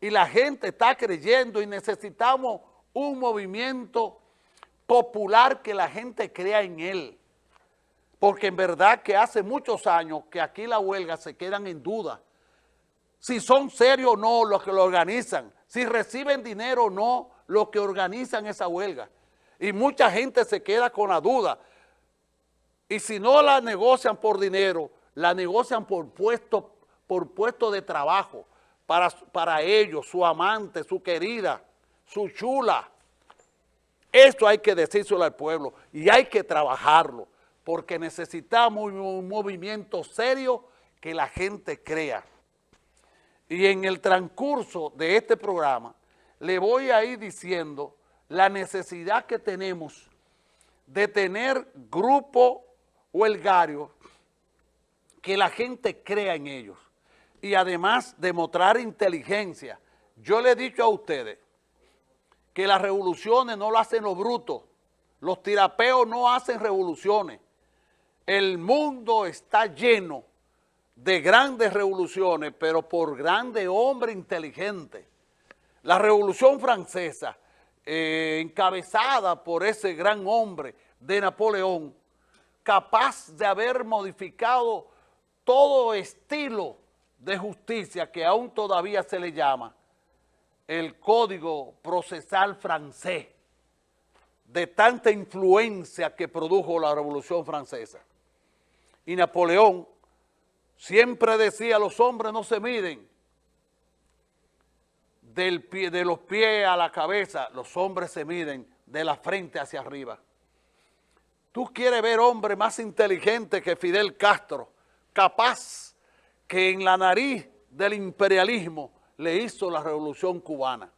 y la gente está creyendo y necesitamos un movimiento popular que la gente crea en él. Porque en verdad que hace muchos años que aquí la huelga se quedan en duda. Si son serios o no los que lo organizan, si reciben dinero o no los que organizan esa huelga. Y mucha gente se queda con la duda. Y si no la negocian por dinero, la negocian por puesto, por puesto de trabajo para, para ellos, su amante, su querida, su chula. Esto hay que decírselo al pueblo y hay que trabajarlo porque necesitamos un movimiento serio que la gente crea. Y en el transcurso de este programa le voy a ir diciendo la necesidad que tenemos de tener grupo huelgario que la gente crea en ellos y además demostrar inteligencia. Yo le he dicho a ustedes que las revoluciones no lo hacen los brutos, los tirapeos no hacen revoluciones. El mundo está lleno de grandes revoluciones, pero por grandes hombres inteligentes. La Revolución Francesa, eh, encabezada por ese gran hombre de Napoleón, capaz de haber modificado todo estilo de justicia que aún todavía se le llama el Código Procesal Francés, de tanta influencia que produjo la Revolución Francesa. Y Napoleón siempre decía, los hombres no se miden del pie, de los pies a la cabeza, los hombres se miden de la frente hacia arriba. Tú quieres ver hombre más inteligente que Fidel Castro, capaz que en la nariz del imperialismo le hizo la revolución cubana.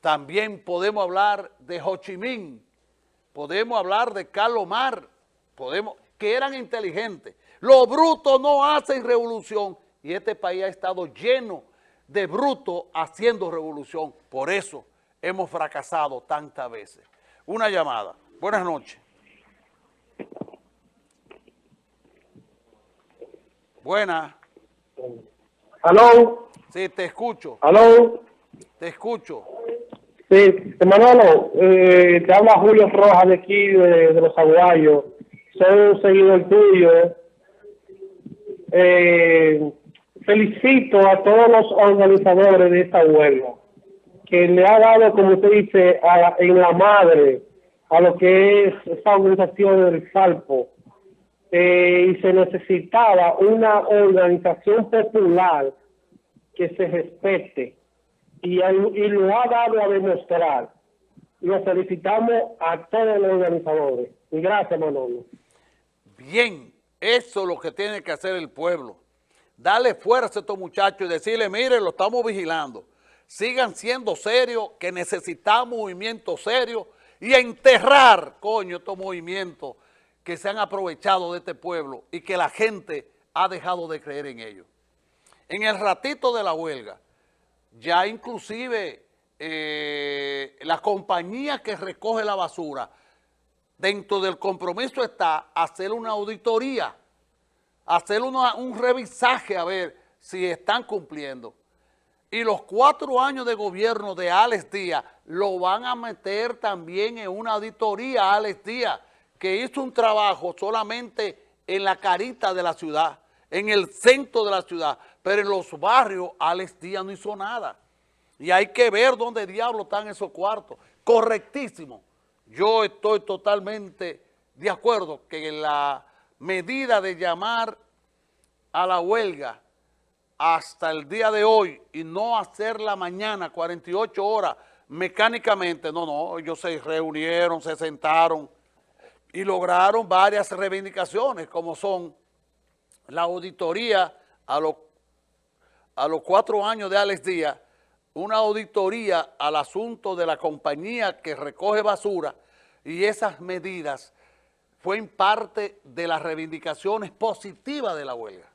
También podemos hablar de Ho Chi Minh, podemos hablar de Carlos Mar, podemos, que eran inteligentes. Los brutos no hacen revolución y este país ha estado lleno de brutos haciendo revolución. Por eso hemos fracasado tantas veces. Una llamada. Buenas noches. Buenas. ¿Aló? Sí, te escucho. ¿Aló? Te escucho. Sí, Manolo, eh, te habla Julio Rojas de aquí, de, Los Aguayos. Soy un seguidor tuyo. Eh, felicito a todos los organizadores de esta huelga, que le ha dado, como usted dice, en la madre a lo que es esa organización del Salpo. Eh, y se necesitaba una organización popular que se respete y, lo ha dado a demostrar. Lo felicitamos a todos los organizadores. Y gracias, Manolo. Bien, eso es lo que tiene que hacer el pueblo. Darle fuerza a estos muchachos y decirle, mire, lo estamos vigilando. Sigan siendo serios, que necesitamos movimientos serios y enterrar, coño, estos movimientos que se han aprovechado de este pueblo y que la gente ha dejado de creer en ellos. En el ratito de la huelga, ya inclusive eh, la compañía que recoge la basura, dentro del compromiso está hacer una auditoría, hacer un revisaje a ver si están cumpliendo. Y los cuatro años de gobierno de Alex Díaz lo van a meter también en una auditoría Alex Díaz, que hizo un trabajo solamente en la carita de la ciudad, en el centro de la ciudad, pero en los barrios Alex Díaz no hizo nada. Y hay que ver dónde diablos están esos cuartos. Correctísimo. Yo estoy totalmente de acuerdo que la medida de llamar a la huelga hasta el día de hoy y no hacerla mañana 48 horas mecánicamente, no, no, ellos se reunieron, se sentaron y lograron varias reivindicaciones como son la auditoría a los, a los cuatro años de Alex Díaz, una auditoría al asunto de la compañía que recoge basura y esas medidas fue parte de las reivindicaciones positivas de la huelga.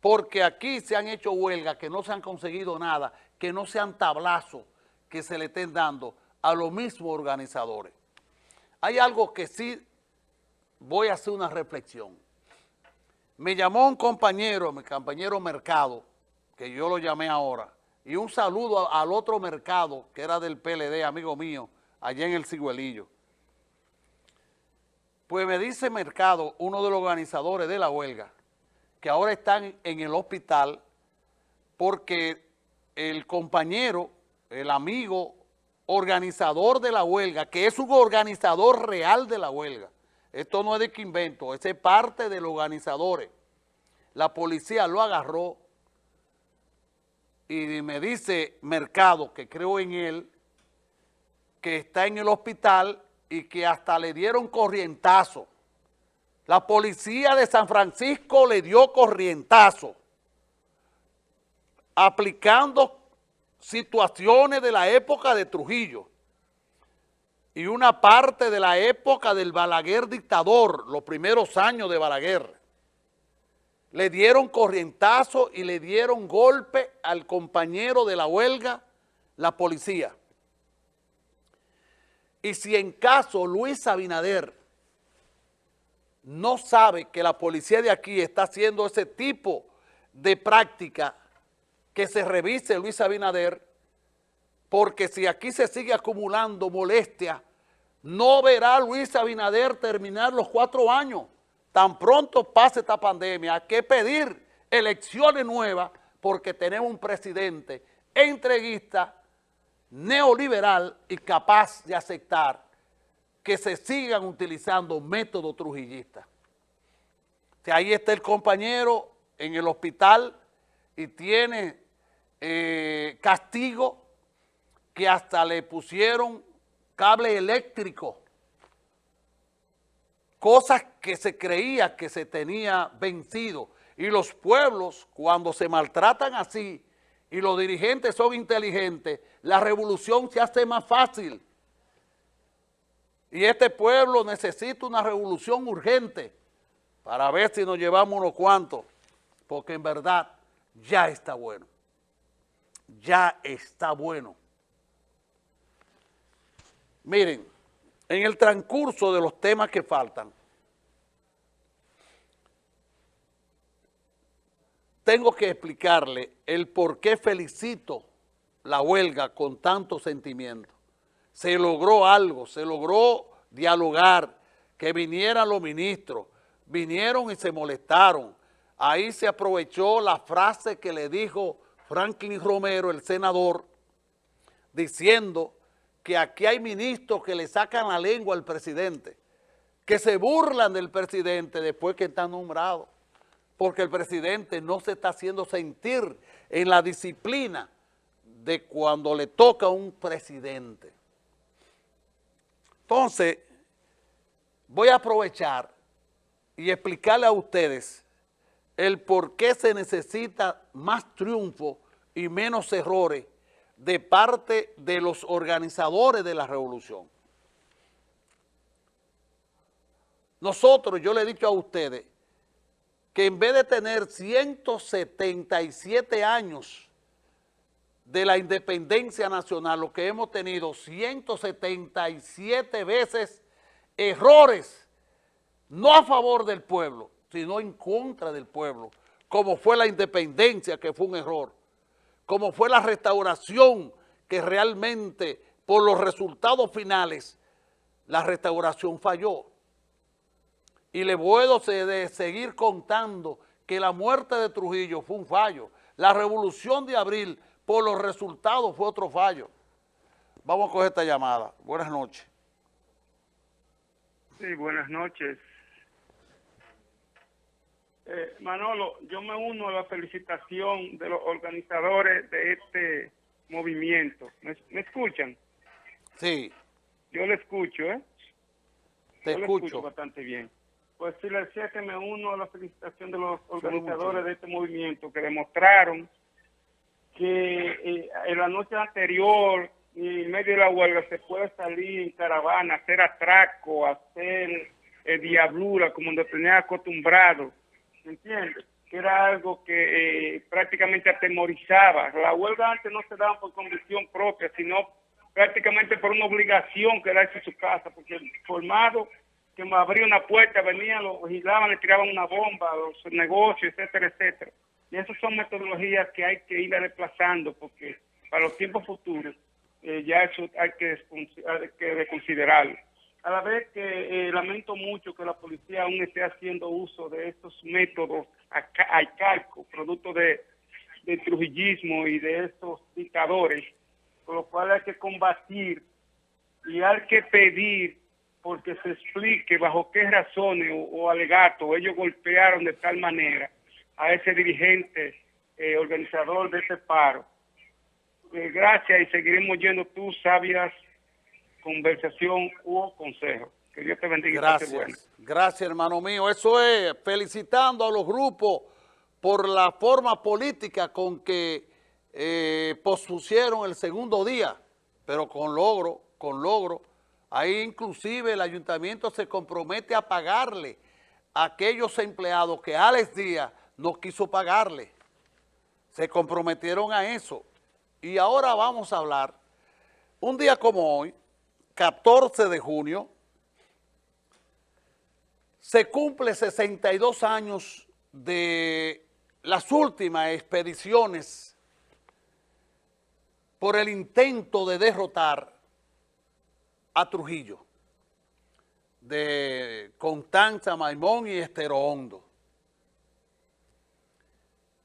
Porque aquí se han hecho huelgas que no se han conseguido nada, que no sean tablazos que se le estén dando a los mismos organizadores. Hay algo que sí voy a hacer una reflexión. Me llamó un compañero, mi compañero Mercado, que yo lo llamé ahora, y un saludo al otro mercado, que era del PLD, amigo mío, allá en el Ciguelillo. Pues me dice Mercado, uno de los organizadores de la huelga, que ahora están en el hospital porque el compañero, el amigo organizador de la huelga, que es un organizador real de la huelga, esto no es de que invento, es parte de los organizadores. La policía lo agarró y me dice Mercado, que creo en él, que está en el hospital y que hasta le dieron corrientazo. La policía de San Francisco le dio corrientazo, aplicando situaciones de la época de Trujillo y una parte de la época del Balaguer dictador, los primeros años de Balaguer le dieron corrientazo y le dieron golpe al compañero de la huelga, la policía. Y si en caso Luis Abinader no sabe que la policía de aquí está haciendo ese tipo de práctica, que se revise Luis Abinader, porque si aquí se sigue acumulando molestia, no verá Luis Abinader terminar los cuatro años tan pronto pase esta pandemia, hay que pedir elecciones nuevas porque tenemos un presidente entreguista, neoliberal y capaz de aceptar que se sigan utilizando métodos trujillistas. ahí está el compañero en el hospital y tiene eh, castigo que hasta le pusieron cable eléctrico cosas que se creía que se tenía vencido. Y los pueblos, cuando se maltratan así, y los dirigentes son inteligentes, la revolución se hace más fácil. Y este pueblo necesita una revolución urgente para ver si nos llevamos unos cuantos, porque en verdad ya está bueno. Ya está bueno. Miren, en el transcurso de los temas que faltan, tengo que explicarle el por qué felicito la huelga con tanto sentimiento. Se logró algo, se logró dialogar, que vinieran los ministros, vinieron y se molestaron. Ahí se aprovechó la frase que le dijo Franklin Romero, el senador, diciendo que aquí hay ministros que le sacan la lengua al presidente, que se burlan del presidente después que está nombrado, porque el presidente no se está haciendo sentir en la disciplina de cuando le toca a un presidente. Entonces, voy a aprovechar y explicarle a ustedes el por qué se necesita más triunfo y menos errores de parte de los organizadores de la revolución. Nosotros, yo le he dicho a ustedes, que en vez de tener 177 años de la independencia nacional, lo que hemos tenido 177 veces errores, no a favor del pueblo, sino en contra del pueblo, como fue la independencia, que fue un error como fue la restauración, que realmente por los resultados finales, la restauración falló. Y le puedo seguir contando que la muerte de Trujillo fue un fallo. La revolución de abril, por los resultados, fue otro fallo. Vamos a coger esta llamada. Buenas noches. Sí, buenas noches. Eh, Manolo, yo me uno a la felicitación de los organizadores de este movimiento. ¿Me, escuchan? Sí. Yo le escucho, ¿eh? Te escucho. bastante bien. Pues sí, le decía que me uno a la felicitación de los organizadores de este movimiento que demostraron que eh, en la noche anterior y en medio de la huelga se puede salir en caravana, hacer atraco, hacer eh, diablura como nos tenía acostumbrado ¿entiendes? Que era algo que eh, prácticamente atemorizaba. La huelga antes no se daba por convicción propia, sino prácticamente por una obligación que en su casa, porque formado que me abría una puerta, venían, lo vigilaban, le tiraban una bomba, los negocios, etcétera, etcétera. Y esas son metodologías que hay que ir desplazando porque para los tiempos futuros eh, ya eso hay que, hay que reconsiderarlo. A la vez que eh, lamento mucho que la policía aún esté haciendo uso de estos métodos arcaicos, producto de, del trujillismo y de estos dictadores, con lo cual hay que combatir y hay que pedir porque se explique bajo qué razones o, alegato ellos golpearon de tal manera a ese dirigente eh, organizador de ese paro. Eh, gracias y seguiremos yendo tus sabias conversación u consejo. Que Dios te bendiga. Gracias, gracias hermano mío. Eso es, felicitando a los grupos por la forma política con que eh, pospusieron el segundo día, pero con logro, con logro. Ahí inclusive el ayuntamiento se compromete a pagarle a aquellos empleados que Alex Díaz no quiso pagarle. Se comprometieron a eso. Y ahora vamos a hablar, un día como hoy, 14 de junio, se cumple 62 años de las últimas expediciones por el intento de derrotar a Trujillo, de Constanza, Maimón y Estero Hondo.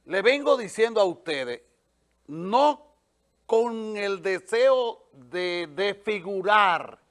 Le vengo diciendo a ustedes, no con el deseo de desfigurar